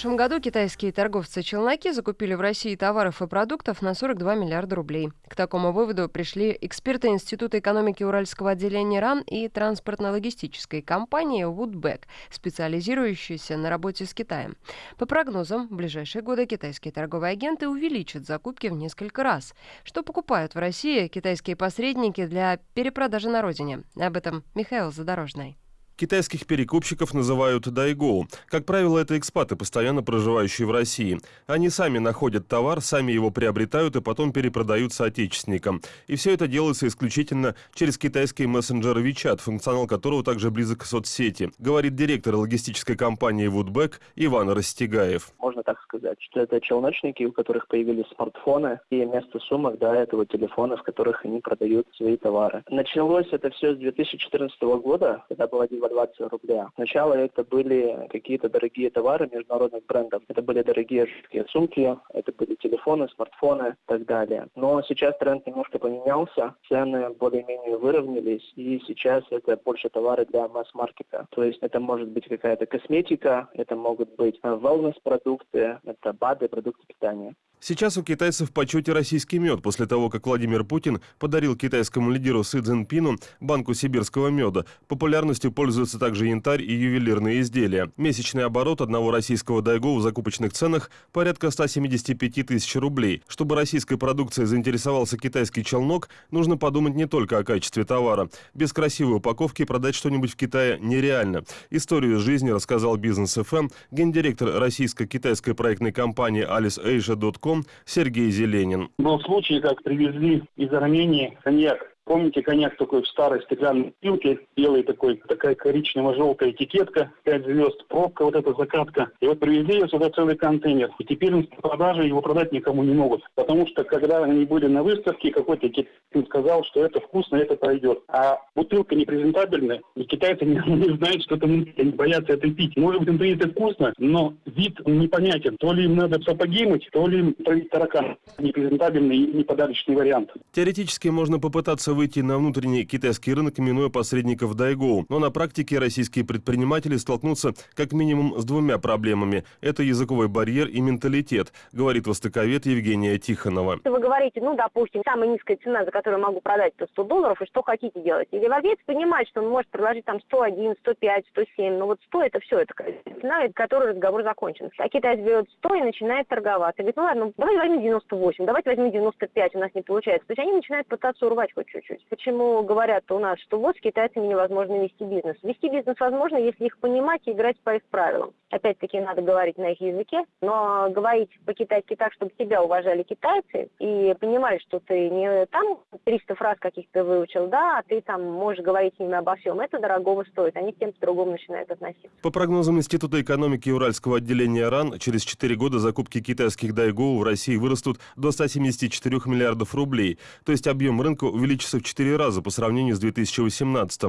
прошлом году китайские торговцы-челноки закупили в России товаров и продуктов на 42 миллиарда рублей. К такому выводу пришли эксперты Института экономики Уральского отделения РАН и транспортно-логистической компании Woodback, специализирующейся на работе с Китаем. По прогнозам, в ближайшие годы китайские торговые агенты увеличат закупки в несколько раз. Что покупают в России китайские посредники для перепродажи на родине? Об этом Михаил Задорожный. Китайских перекупщиков называют дайгоу. Как правило, это экспаты, постоянно проживающие в России. Они сами находят товар, сами его приобретают и потом перепродают соотечественникам. И все это делается исключительно через китайский мессенджер WeChat, функционал которого также близок к соцсети, говорит директор логистической компании Woodback Иван Растегаев. Можно так сказать, что это челночники, у которых появились смартфоны, и вместо сумок до этого телефоны, в которых они продают свои товары. Началось это все с 2014 года, когда была 20 рубля. Сначала это были какие-то дорогие товары международных брендов. Это были дорогие жесткие сумки, это были телефоны, смартфоны и так далее. Но сейчас тренд немножко поменялся, цены более-менее выровнялись, и сейчас это больше товары для масс-маркета. То есть это может быть какая-то косметика, это могут быть wellness-продукты, это БАДы, продукты питания. Сейчас у китайцев в почете российский мед после того, как Владимир Путин подарил китайскому лидеру Си Цзиньпину банку сибирского меда. Популярностью пользуются также янтарь и ювелирные изделия. Месячный оборот одного российского дайго в закупочных ценах порядка 175 тысяч рублей. Чтобы российской продукцией заинтересовался китайский челнок, нужно подумать не только о качестве товара. Без красивой упаковки продать что-нибудь в Китае нереально. Историю жизни рассказал Бизнес ФМ гендиректор российско-китайской проектной компании aliceasia.com Сергей Зеленин. Был случай, как привезли из Армении коньяк Помните, коньяк такой в старой стеклянной бутылке, белый такой, такая коричнево-желтая этикетка, 5 звезд, пробка, вот эта закатка. И вот привезли ее сюда целый контейнер. И теперь на продаже его продать никому не могут. Потому что, когда они были на выставке, какой-то китайец сказал, что это вкусно, это пройдет. А бутылка непрезентабельная, и китайцы не, не знают, что там они боятся это пить. Может быть, внутри это вкусно, но вид непонятен. То ли им надо сапоги мыть, то ли им травить таракан. Непрезентабельный и неподарочный вариант. Теоретически можно попытаться выйти на внутренний китайский рынок, минуя посредников Дайгоу. Но на практике российские предприниматели столкнутся как минимум с двумя проблемами. Это языковой барьер и менталитет, говорит востоковед Евгения Тихонова. Вы говорите, ну, допустим, самая низкая цена, за которую могу продать, это 100 долларов, и что хотите делать? И европеец понимает, что он может предложить там 101, 105, 107, но вот 100 это все, это цена, которой разговор закончен. А китаец берет 100 и начинает торговаться. Говорит, ну ладно, давайте возьмем 98, давайте возьмем 95, у нас не получается. То есть они начинают пытаться урвать хоть чуть-чуть чуть-чуть. Почему говорят у нас, что вот с китайцами невозможно вести бизнес? Вести бизнес возможно, если их понимать и играть по их правилам. Опять-таки надо говорить на их языке, но говорить по-китайски так, чтобы тебя уважали китайцы и понимали, что ты не там 300 фраз каких-то выучил, да, а ты там можешь говорить с ними обо всем. Это дорогого стоит. Они к тем по-другому начинают относиться. По прогнозам Института экономики Уральского отделения РАН, через 4 года закупки китайских дайгоу в России вырастут до 174 миллиардов рублей. То есть объем рынка увеличится в 4 раза по сравнению с 2018.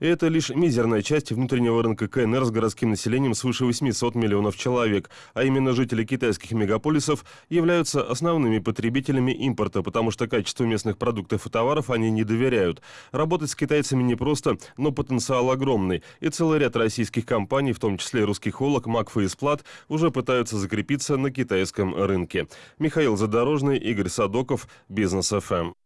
И это лишь мизерная часть внутреннего рынка КНР с городским населением свыше 800 миллионов человек. А именно жители китайских мегаполисов являются основными потребителями импорта, потому что качеству местных продуктов и товаров они не доверяют. Работать с китайцами непросто, но потенциал огромный. И целый ряд российских компаний, в том числе русский холок, Макфа и Сплат, уже пытаются закрепиться на китайском рынке. Михаил Задорожный, Игорь Садоков, Бизнес ФМ.